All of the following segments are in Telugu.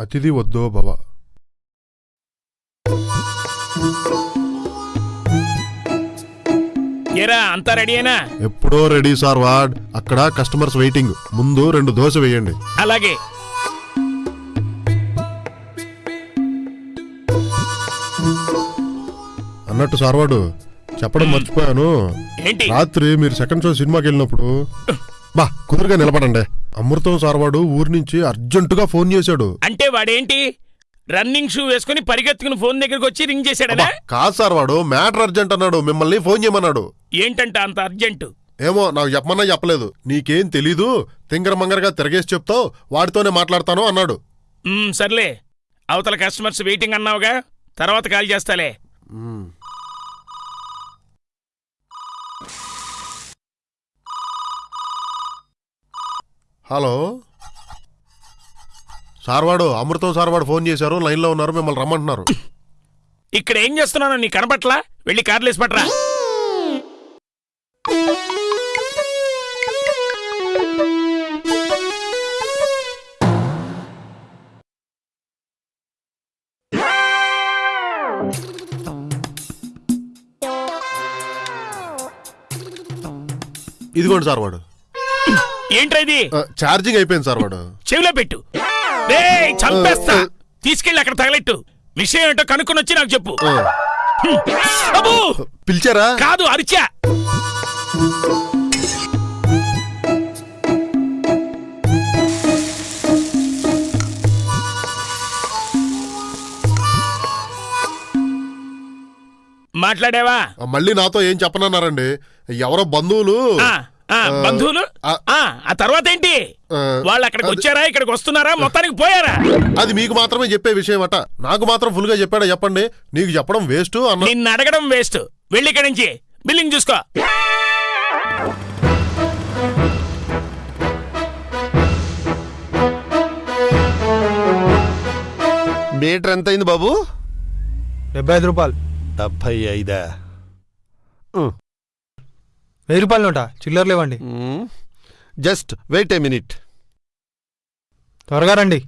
అతిథి వద్దో భవ. ఏరా అంతా రెడీయేనా ఎప్పుడో రెడీ సార్ వార్డ్. అక్కడ కస్టమర్స్ వెయిటింగ్ ముందు రెండు దోశ వేయండి. అలాగే. అన్నట్టు సార్వాడు చెప్పడం మర్చిపోయాను. ఏంటి? రాత్రి మీరు సెకండ్ షో సినిమాకి వెళ్ళినప్పుడు బా కుదురుగా నిలబడండి. అమృతం సార్వాడు ఊరి నుంచి అర్జెంటుగా ఫోన్ చేశాడు. అంటే వాడేంటి? రన్నింగ్ షూ వేసుకుని పరిగెత్తుకుని ఫోన్ దగ్గరికి వచ్చి రింగ్ చేశాడనా? అబ్బా, కాదు సార్ వాడు మ్యాటర్ అర్జెంట్ అన్నాడు మిమ్మల్ని ఫోన్ చేయమన్నాడు. ఏంటంట అంత అర్జెంటు? ఏమో నాకు చెప్పమన్నా చెప్పలేదు. నీకేం తెలీదు? తింగర మంగరగా తిరగేసి చెప్తావు వాడితోనే మాట్లాడతాను అన్నాడు. సర్లే. అవతల కస్టమర్స్ వెయిటింగ్ అన్నావుగా తర్వాత కాల్ చేస్తాలే. హలో? సార్వాడు అమృతం సార్వాడు ఫోన్ చేశారు లైన్లో ఉన్నారు మిమ్మల్ని రమ్మంటున్నారు. ఇక్కడ ఏం చేస్తున్నానో నీ కనపట్లా? వెళ్ళి కార్లేసి పట్రా ఇదిగోండి సార్వాడు. ఏంట్రా ఇది? ఛార్జింగ్ అయిపోయింది సార్వాడు చెవిలో పెట్టు. చంపేస్తా. తీసుకెళ్ళి అక్కడ తగలెట్టు. విషయం ఏంటో కనుక్కొని వచ్చి నాకు చెప్పు. ఆ, హ్మ్. అబ్బో! పిలిచారా? కాదు అరిచా. మాట్లాడావా? మళ్ళీ నాతో ఏం చెప్పనన్నారండి? ఎవరో బంధువులు ఆ, బంధువులు? ఆ. తర్వాత ఏంటి? వాళ్ళు అక్కడికి వచ్చారా? ఇక్కడికి వస్తున్నారా? మొత్తానికి పోయారా? అది మీకు మాత్రమే చెప్పే విషయం అట నాకు మాత్రం ఫుల్గా చెప్పాడా చెప్పండి. నీకు చెప్పడం వేస్ట్ అన్న నిన్ను అడగడం వేస్ట్ వెళ్ళి ఇక్కడి నుంచి. బిల్లింగ్ చూసుకో. మీటర్ ఎంత అయింది బాబు? డెబ్బై ఐదు రూపాయలు. డెబ్బై ఐదా? వెయ్యి రూపాయలు నోట? చిల్లర లేవండి. Just wait a minute. త్వరగా రండి.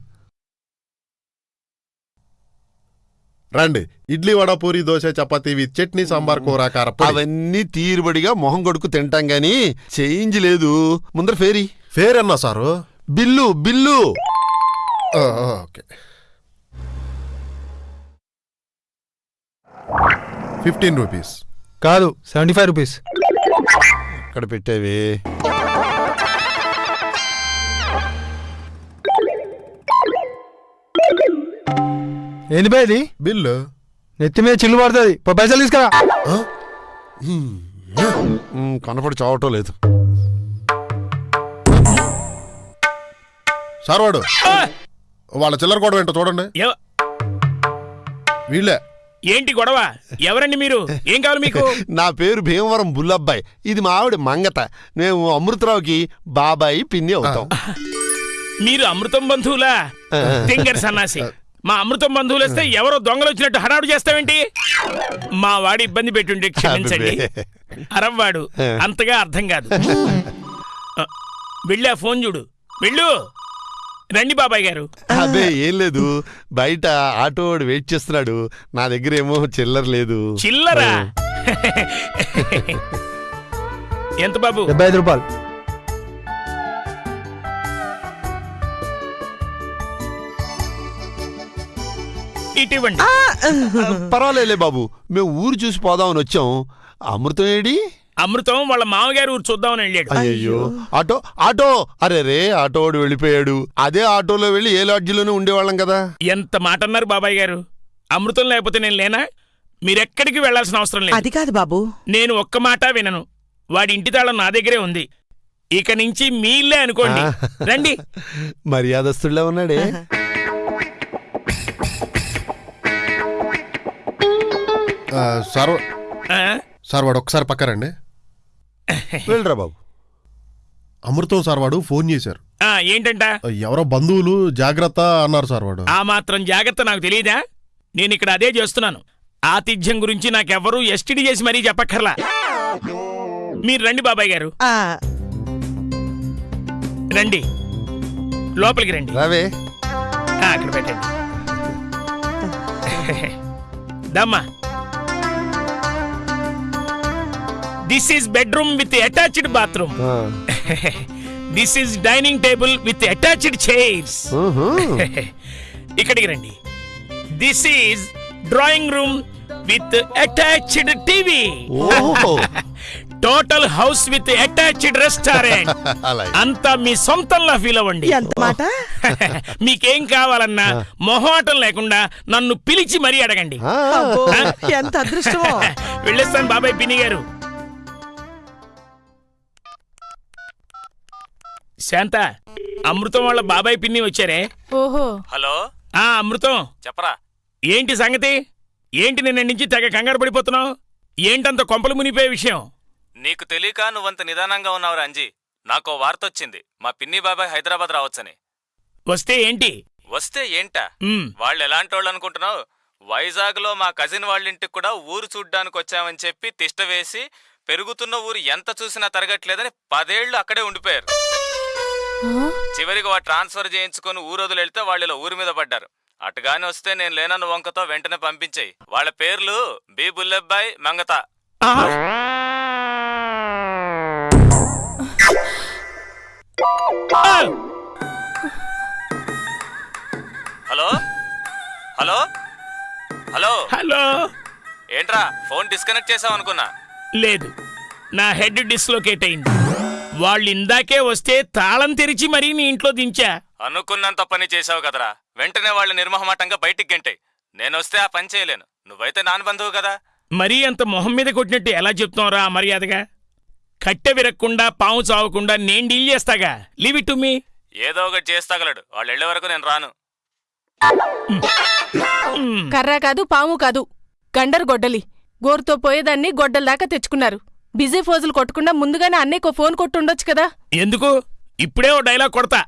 రండి. ఇడ్లీ వడ పూరి దోశ చపాతీ విత్ చట్నీ సాంబార్ కూర కారప్పొడి అవన్నీ తీరుబడిగా మొహం కొడుకు తింటాం గాని చేంజ్ లేదు. ముందర ఫేరీ. ఫేర్ అన్నా sir? Bill bill. Okay. Fifteen rupees. కాదు సెవెంటీ ఫైవ్ రూపీస్. ఇక్కడ పెట్టేవి? ఏంది బా ఇది? బిల్లు. నెత్తి మీద చిల్లు పడుతుంది. పైసలు తీసుకురా. కనపడి చావటం లేదు. సార్ వాడు! వాళ్ళ చిల్లర కూడా ఏంటో చూడండి. వీళ్ళే. ఏంటి గొడవ? ఎవరండి మీరు? ఏం కావాలి మీకు? నా పేరు భీమవరం బుల్లబ్బాయి. ఇది మా ఆవిడ మంగత. మేము అమృతరావుకి బాబాయి పిన్ని అవుతాం. మీరు అమృతం బంధువులా? తింగర్ సన్నాసి. మా అమృతం బంధువులు వస్తే ఎవరో దొంగలు వచ్చినట్టు హడావుడు చేస్తావేంటి? మా వాడి ఇబ్బంది పెట్టుంటే క్షమించండి. అరవ్వాడు అంతగా అర్థం కాదు. వెళ్ళి ఆ ఫోన్ చూడు. వెళ్ళు. రండి బాబాయ్ గారు. అదే ఏం లేదు. బయట ఆటో వాడు వెయిట్ చేస్తున్నాడు. నా దగ్గర ఏమో చిల్లర లేదు. చిల్లరా? ఎంత బాబు? డెబ్బై ఐదు రూపాయలు. ఇటు ఇవ్వండి పర్వాలేలే బాబు. మేము ఊరు చూసి పోదామని వచ్చాం. అమృతం ఏడి? అమృతం వాళ్ళ మామగారు ఊరు చూద్దామని వెళ్ళాడు. అయ్యో ఆటో ఆటో. అరే రే ఆటో వాడు వెళ్ళిపోయాడు. అదే ఆటోలో వెళ్ళి ఏ లాడ్జిలోనే ఉండేవాళ్ళం కదా. ఎంత మాట అన్నారు బాబాయ్ గారు? అమృతం లేకపోతే నేను లేనా? మీరెక్కడికి వెళ్ళాల్సిన అవసరం లేదు. అది కాదు బాబు. నేను ఒక్క మాట వినను. వాడి ఇంటి తాళం నా దగ్గరే ఉంది. ఇక నుంచి మీ ఇల్లే అనుకోండి. రండి. మర్యాదస్తుడిలా ఉన్నాడే. సార్? సార్ వాడు ఒకసారి పక్కరండి వెళ్ళరా బాబు. అమృతం సార్ వాడు ఫోన్ చేశారు. ఆ, ఏంటంట? ఎవరో బంధువులు జాగ్రత్త అన్నారు సార్ వాడు. ఆ మాత్రం జాగ్రత్త నాకు తెలియదా నేను ఇక్కడ అదే చేస్తున్నాను. ఆతిథ్యం గురించి నాకెవ్వరూ ఎస్టిడి చేసి మరీ చెప్పక్కర్లా. మీరు రండి బాబాయ్ గారు. ఆ, రండి. లోపలికి రండి. రావే. ఆ, అక్కడ పెట్టండి. దమ్మా. This is bedroom with attached bathroom. This is dining table with attached chairs. ఇక్కడికి రండి. This is drawing room with attached TV ఓహో. Total house with attached restaurant అంతా మీ సొంతంలా ఫీల్ అవ్వండి. మాట? మీకేం కావాలన్నా మొహమాటం లేకుండా నన్ను పిలిచి మరీ అడగండి. ఎంత అదృష్టమో. వెళ్ళేస్తాను బాబాయ్ పిన్ని గారు. శాంత అమృతం వాళ్ళ బాబాయ్ పిన్ని వచ్చారే. ఓహో. హలో. ఆ అమృతం. చెప్పరా. ఏంటి సంగతి? ఏంటి నిన్న నుంచి తెగ కంగారు పడిపోతున్నావు? ఏంటంత కొంపలు మునిపోయే విషయం? నీకు తెలియక నువ్వంత నిదానంగా ఉన్నావు నాకో వార్త వచ్చింది మా పిన్ని బాబాయ్ హైదరాబాద్ రావచ్చని. వస్తే ఏంటి? వస్తే ఏంటా? ఉమ్, వాళ్ళు ఎలాంటోళ్ళు అనుకుంటున్నావు? వైజాగ్లో మా కజిన్ వాళ్ళింటికి కూడా ఊరు చూడ్డానికి వచ్చామని చెప్పి తిష్ట వేసి పెరుగుతున్న ఊరు ఎంత చూసినా తరగట్లేదని పదేళ్ళు అక్కడే ఉండిపోయారు. చివరికి వా ట్రాన్స్ఫర్ చేయించుకొని ఊరొదులు వెళ్తే వాళ్ళు ఇలా ఊరి మీద పడ్డారు. అటుగాని వస్తే నేను లేనన్న వంకతో వెంటనే పంపించేయి. వాళ్ళ పేర్లు B. Bullebbai Mangata. Hello? Hello? Hello? Hello? ఏంట్రా ఫోన్ డిస్కనెక్ట్ చేసావు అనుకున్నా లేదు. నా హెడ్ డిస్లోకేట్ అయింది. వాళ్ళు ఇందాకే వస్తే తాళం తెరిచి మరీ నీ ఇంట్లో దించా. అనుకున్నంత పని చేసావు కదరా. వెంటనే వాళ్ళు నిర్మహమాటంగా బయటికి గంటాయి. నేను వస్తే ఆ పని చేయలేను. నువ్వైతే నాన్న బంధువు కదా. మరీ అంత మొహం మీద కొట్టినట్టు ఎలా చెప్తున్నావురా ఆ మర్యాదగా? కట్టె విరక్కుండా పాము చావకుండా నేను డీల్ చేస్తాగా? లీవ్ ఇట్ టు మీ ఏదో ఒకటి చేస్తాగలడు. వాళ్ళు వెళ్ళే వరకు నేను రాను. కర్ర కాదు పాము కాదు. గండరు గొడ్డలి. గోరుతో పోయేదాన్ని గొడ్డల దాకా తెచ్చుకున్నారు. బిజీ ఫోజులు కొట్టకుండా ముందుగానే అన్నయ్యకు ఫోన్ ఫోన్ కొట్టుండొచ్చు కదా? ఎందుకు? ఇప్పుడే ఓ డైలాగ్ కొడతా.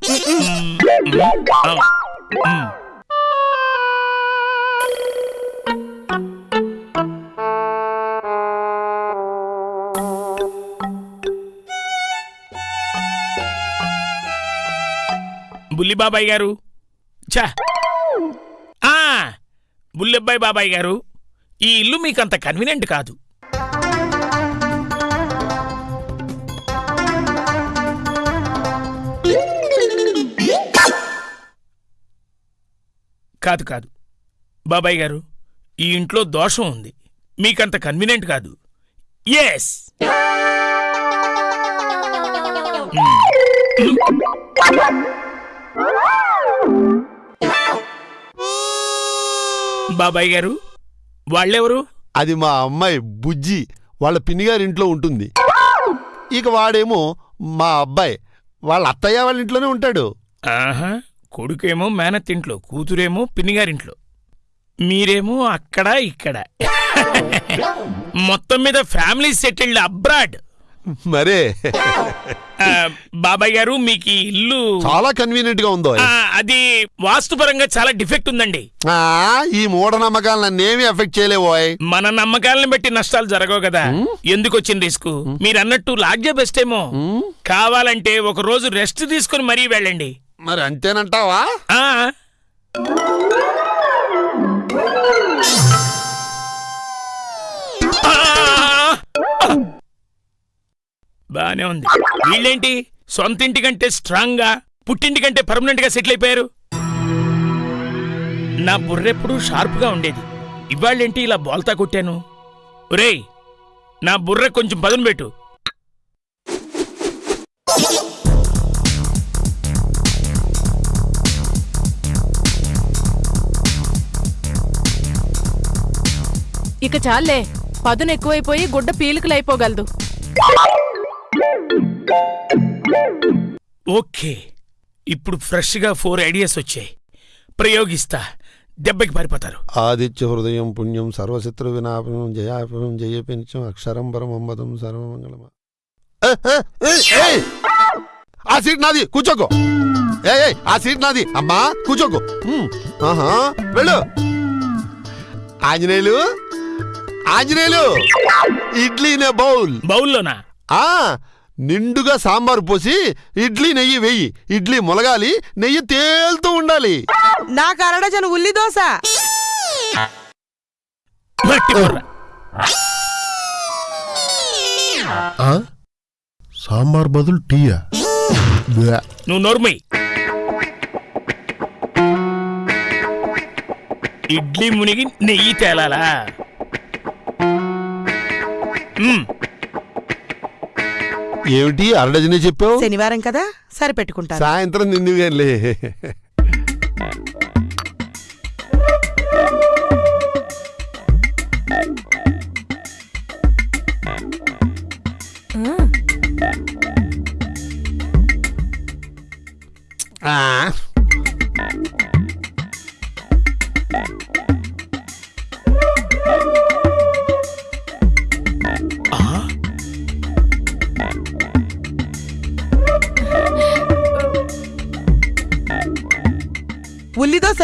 బుల్లిబాబాయ్ గారు. ఛా. ఆ, బాబాయ్ గారు ఈ ఇల్లు మీకంత కన్వీనియంట్ కాదు. కాదు కాదు. బాబాయ్ గారు ఈ ఇంట్లో దోషం ఉంది. మీకంత కన్వీనియంట్ కాదు. ఎస్ బాబాయ్ గారు వాళ్ళెవరు? అది మా అమ్మాయి బుజ్జి. వాళ్ళ పిన్నిగారి ఇంట్లో ఉంటుంది. ఇక వాడేమో మా అబ్బాయి. వాళ్ళ అత్తయ్య వాళ్ళ ఇంట్లోనే ఉంటాడు. ఆహా. కొడుకేమో మేనత్తింట్లో కూతురేమో పిన్నిగారింట్లో. మీరేమో అక్కడ ఇక్కడ. మొత్తం మీద ఫ్యామిలీ సెటిల్డ్ అబ్రాడ్. మరే. బాబాయ్ గారు మీకు ఈ ఇల్లు చాలా కన్వీనియంట్గా ఉందో అది వాస్తుపరంగా చాలా డిఫెక్ట్ ఉందండి. ఈ మూఢనమ్మకాలు నన్నేమి ఎఫెక్ట్ చేయలేవోయ్ మన నమ్మకాలను బట్టి నష్టాలు జరగవు కదా. ఎందుకు వచ్చిన రిస్క్? మీరు అన్నట్టు లాడ్జే బెస్ట్ ఏమో కావాలంటే ఒక రోజు రెస్ట్ తీసుకుని మరీ వెళ్ళండి. మరి అంతేనంటావా? బానే ఉంది. వీళ్ళేంటి? సొంత ఇంటి కంటే స్ట్రాంగ్గా పుట్టింటి కంటే పర్మనెంట్గా సెటిల్ అయిపోయారు? నా బుర్రెప్పుడు షార్ప్గా ఉండేది. ఇవాళ్ళేంటి ఇలా బోల్తా కొట్టాను? ఒరేయ్ నా బుర్ర కొంచెం పదును పెట్టు. ఇక చాలే పదును ఎక్కువైపోయి గుడ్డ పీలికలైపోగలదు. ఓకే ఇప్పుడు ఫ్రెష్గా ఫోర్ ఐడియాస్ వచ్చాయి. ప్రయోగిస్తా దెబ్బకి పారిపోతారు. ఆదిత్య హృదయం పుణ్యం సర్వశత్రు వినాపనం జయాపనం జయపించం అక్షరం పరమమ్మదం సర్వమంగళం ఏ, ఏ, ఏ, ఏయ్! ఆ సీట్ నాది కూర్చోకో. ఏ ఆ సీట్ నాది. అమ్మా కూర్చోకో. ఆహా వెళ్ళు. ఆంజనేయులు ఆంజనేయులు ఇడ్లీనే బౌల్ బౌల్లోనా ఆ నిండుగా సాంబారు పోసి ఇడ్లీ నెయ్యి వెయ్యి ఇడ్లీ మొలగాలి నెయ్యి తేలుతూ ఉండాలి నాకు అరడజను ఉల్లి దోశ. ఆ? సాంబార్ బదులు టీయా బ్యా. నువ్వు నోర్మై ఇడ్లీ మునిగి నెయ్యి తేలాలా. ఏమిటి అరడజనే చెప్పావు? శనివారం కదా? సరిపెట్టుకుంటాను. సాయంత్రం నిండుగానిలే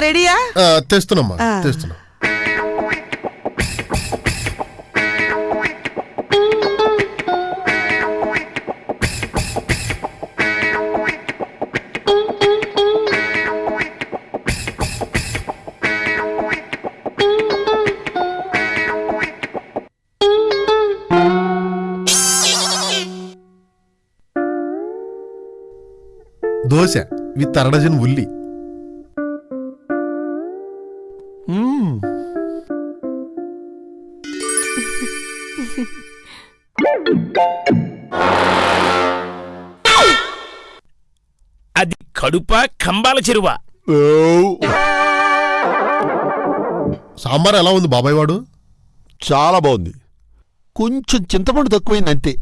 రెడీయా? తెస్తున్నామ్మా. తెస్తున్నా. దోశ విత్ అరడజన్ ఉల్లి. అది కడుప కంబాల చెరువా? ఓ. సాంబార్ ఎలా ఉంది బాబాయ్ వాడు? చాలా బాగుంది. కొంచెం చింతపండు తక్కువైంది అంతే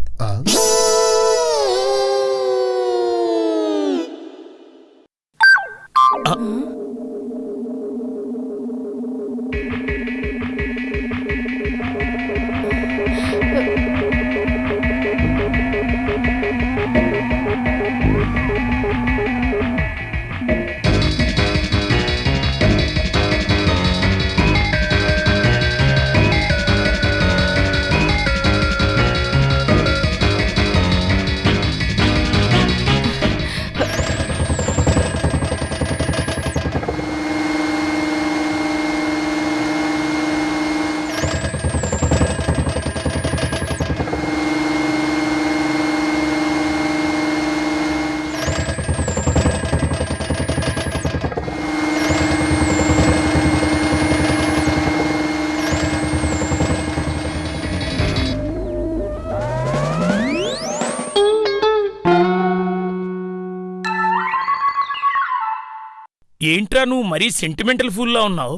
ఏంట్రా నువ్వు మరీ సెంటిమెంటల్ ఫూల్లో ఉన్నావు?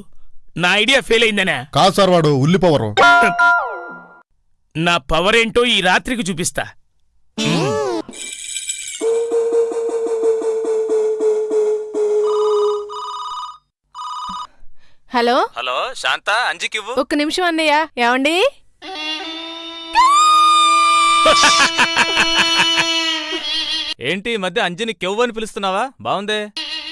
నా ఐడియా ఫెయిల్ అయిందనే. కాదు సార్ వాడు ఉల్లి పవరు. నా పవర్ ఏంటో ఈ రాత్రికి చూపిస్తా. హలో? హలో శాంత అంజికివ్వు ఒక్క నిమిషం అన్నయ్య ఏమండి? ఏంటి ఈ మధ్య అంజిని కెవ్వు అని పిలుస్తున్నావా? బాగుందే.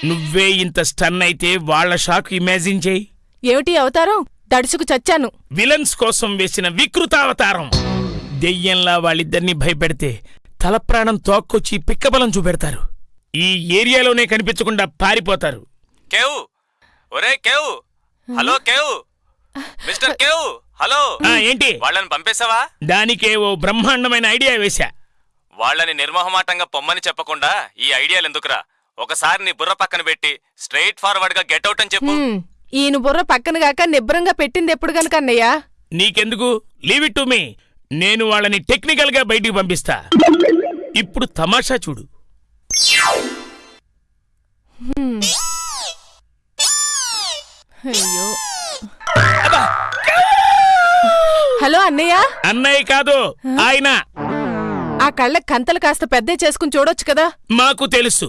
నువ్వే ఇంత స్టన్ అయితే వాళ్ళ షాక్ ఇమాజిన్ చేయి. ఏమిటి అవతారం? దడుచుకు చచ్చాను. విలన్స్ కోసం వేసిన వికృతావతారం దెయ్యంలా వాళ్ళిద్దరినీ భయపెడితే తల ప్రాణం తోక్కొచ్చి పిక్కబలం చూపెడతారు. ఈ ఏరియాలోనే కనిపించకుండా పారిపోతారు. కేవ్! ఒరే cave! Hello cave! Mister cave! Hello! ఆ ఏంటి? వాళ్ళని పంపేశావా? దానికే ఓ బ్రహ్మాండమైన ఐడియా వేశా. వాళ్ళని నిర్మోహమాటంగా పొమ్మని చెప్పకుండా ఈ ఐడియాలు ఎందుకురా? ఒకసారి నీ బుర్ర పక్కన పెట్టి స్ట్రైట్ ఫార్వర్డ్గా గెట్ అవుట్ అని చెప్పు. హ్మ్, ఈయన బుర్ర పక్కన గాక నిబ్బరంగా పెట్టింది ఎప్పుడు గనక అన్నయ్య? నీకెందుకు? లీవ్ ఇట్ టు మీ నేను వాళ్ళని టెక్నికల్గా బయటికి పంపిస్తా. ఇప్పుడు తమాషా చూడు. అయ్యో. హలో అన్నయ్య? అన్నయ్య కాదు ఆయన. ఆ కళ్ళ కంతలు కాస్త పెద్ద చేసుకుని చూడొచ్చు కదా? మాకు తెలుసు.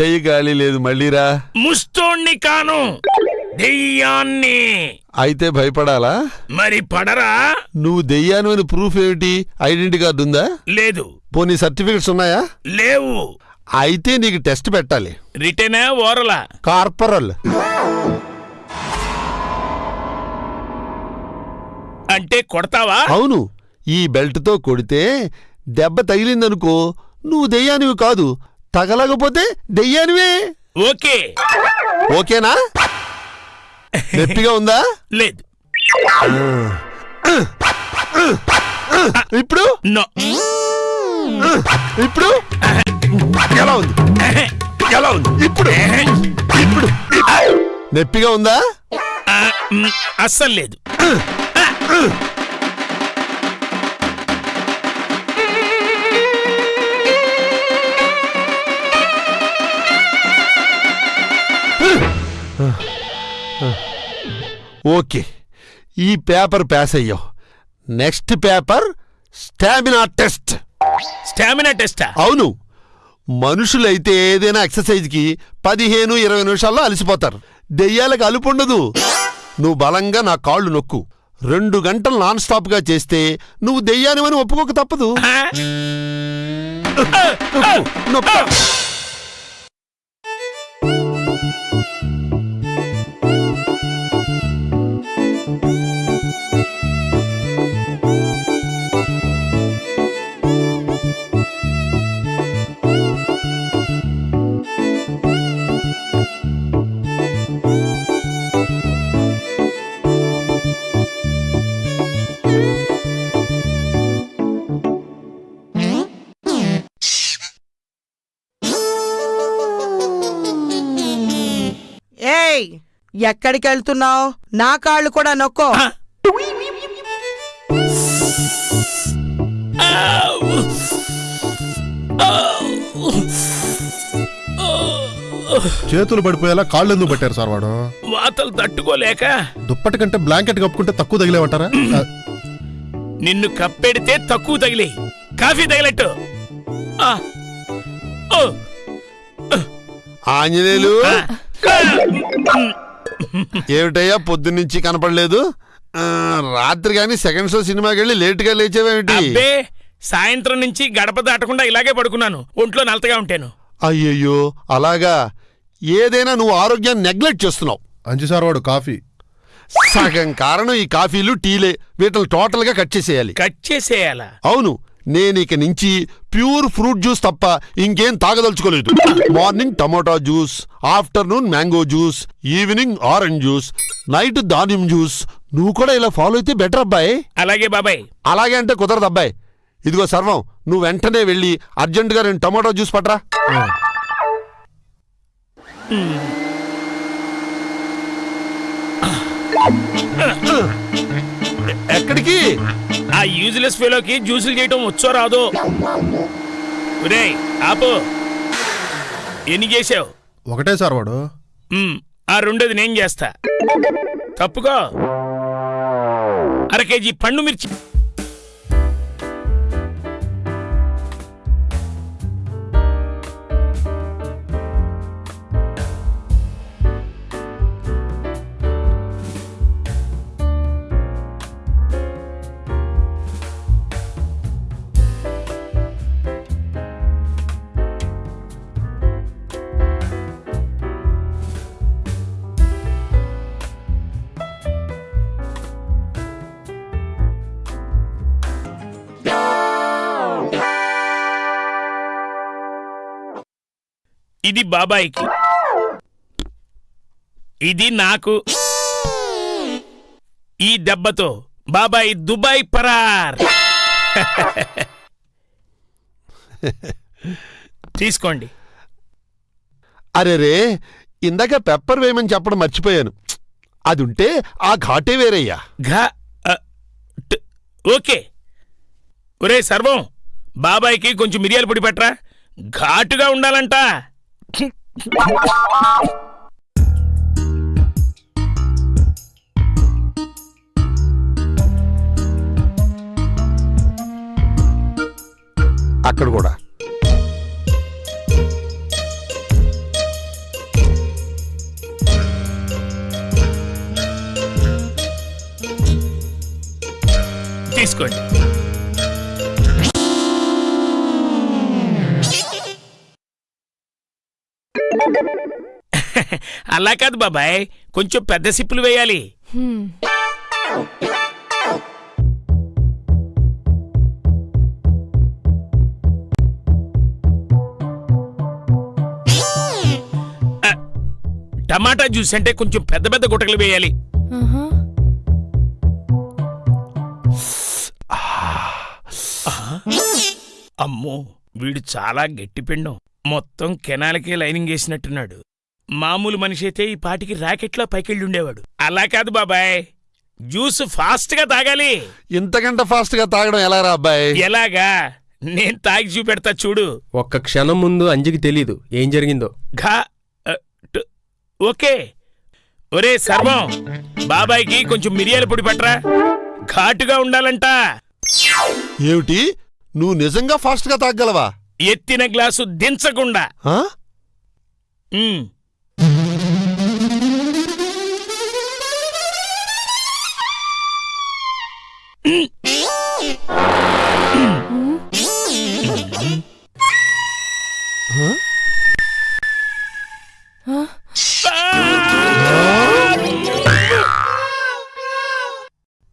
చెయ్యి గాలి లేదు మళ్ళీరా. ముస్తోణ్ణి కాను. దెయ్యాన్ని. అయితే భయపడాలా? మరి పడరా? నువ్వు దెయ్యాను ప్రూఫ్ ఏమిటి? ఐడెంటిటీ కార్డు ఉందా? లేదు. పోనీ సర్టిఫికెట్స్ ఉన్నాయా? లేవు. అయితే నీకు టెస్ట్ పెట్టాలి. రిటర్నా ఓరలా. కార్పొరల్. అంటే కొడతావా? అవును. ఈ బెల్ట్తో కొడితే దెబ్బ తగిలిందనుకో నువ్వు దెయ్యానివి కాదు తగలకపోతే దెయ్యానివే. ఓకే. ఓకేనా? నొప్పిగా ఉందా? లేదు. ఇప్పుడు? నో. ఇప్పుడు? ఎలా ఉంది? ఎలా ఉంది? ఇప్పుడు? ఇప్పుడు? నొప్పిగా ఉందా? అస్సలు లేదు. ఓకే. ఈ పేపర్ పాస్ అయ్యావు. Next paper stamina test. Stamina టెస్టా అవును. మనుషులైతే ఏదైనా ఎక్సర్సైజ్కి పదిహేను ఇరవై నిమిషాల్లో అలసిపోతారు. దెయ్యాలకు అలుపు ఉండదు. నువ్వు బలంగా నా కాళ్ళు నొక్కు. రెండు గంటలు నాన్ స్టాప్గా చేస్తే నువ్వు దెయ్యానివని ఒప్పుకోక తప్పదు. ఆ? ఎక్కడికి వెళ్తున్నావు? నా కాళ్ళు కూడా నొక్కో. చేతులు పడిపోయేలా కాళ్ళు ఎందుకు పట్టారు సార్ వాడు? వాతలు తట్టుకోలేక. దుప్పటి కంటే బ్లాంకెట్ కప్పుకుంటే తక్కువ తగిలేమంటారా ఆ, నిన్ను కప్పెడితే తక్కువ తగిలి. కాఫీ తగిలట్టు. ఆంజనేయులు. ఏమిటయ్యా పొద్దున్నుంచి కనపడలేదు? ఆ, రాత్రి కానీ సెకండ్ షో సినిమాకి వెళ్ళి లేటుగా లేచేవేమిటి? అబ్బే సాయంత్రం నుంచి గడప దాటకుండా ఇలాగే పడుకున్నాను. ఒంట్లో నలతగా ఉంటాను. అయ్యయ్యో అలాగా? ఏదైనా నువ్వు ఆరోగ్యాన్ని నెగ్లెక్ట్ చేస్తున్నావు. అంజి సార్ వాడు కాఫీ. సగం కారణం ఈ కాఫీలు టీలే. వీటిని టోటల్గా కట్ చేసేయాలి. కట్ చేసేయాలా? అవును. నేను ఇక నుంచి ప్యూర్ ఫ్రూట్ జ్యూస్ తప్ప ఇంకేం తాగదలుచుకోలేదు. Morning tomato juice afternoon mango juice evening orange juice night దానియం juice. నువ్వు కూడా ఇలా ఫాలో అయితే బెటర్ అబ్బాయి. అలాగే బాబాయ్. అలాగే అంటే కుదరదు అబ్బాయి. ఇదిగో సర్వం నువ్వు వెంటనే వెళ్ళి అర్జెంటుగా రెండు టమాటో జ్యూస్ పట్రా. ఆ యూజ్లెస్ ఫెలోకి జ్యూసులు చేయటం వచ్చో రాదో? ఒరేయ్ ఆపు. ఎన్ని చేసావు ఒకటే సార్ వాడు. ఆ రెండోది నేను చేస్తా. తప్పుకో. అర కేజీ పండు మిర్చి. ఇది బాబాయికి. ఇది నాకు. ఈ దెబ్బతో బాబాయ్ దుబాయ్ పరార్. తీసుకోండి. అరే రే ఇందాక పెప్పర్ వేయమని చెప్పడం మర్చిపోయాను. అది ఉంటే ఆ ఘాటే వేరయ్యా. ఘా అ, ట్, ఓకే. ఒరే సర్వం బాబాయ్కి కొంచెం మిరియాల పొడి పెట్టరా. ఘాటుగా ఉండాలంట. అక్కడ కూడా. తీసుకోండి. అలా కాదు బాబాయ్ కొంచెం పెద్ద సిప్పులు వేయాలి. టమాటా జ్యూస్ అంటే కొంచెం పెద్ద పెద్ద గుటకలు వేయాలి. అమ్మో వీడు చాలా గట్టి పిండం మొత్తం కెనాలకే లైనింగ్ వేసినట్టున్నాడు. మామూలు మనిషి అయితే ఈ పాటికి రాకెట్లో పైకెళ్ళి ఉండేవాడు అలా కాదు బాబాయ్. జ్యూస్ ఫాస్ట్గా తాగాలి. ఇంతకంటే ఫాస్ట్గా తాగడం ఎలా రా అబ్బాయి? ఎలాగా? నేను తాగి చూపెడతా చూడు. ఒక్క క్షణం ముందు అంజికి తెలీదు. ఏం జరిగిందో. ఘా అ, టు- ఓకే. ఒరే సర్వం బాబాయ్కి కొంచెం మిరియాల పొడి పట్రా ఘాటుగా ఉండాలంట. ఏమిటి? నువ్వు నిజంగా ఫాస్ట్గా తాగలవా ఎత్తిన గ్లాసు దించకుండా.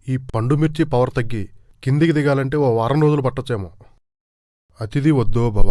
ఈ పండు మిర్చి పవర్ తగ్గి కిందికి దిగాలంటే ఓ వారం రోజులు పట్టొచ్చేమో. అతిథి వద్దో భవ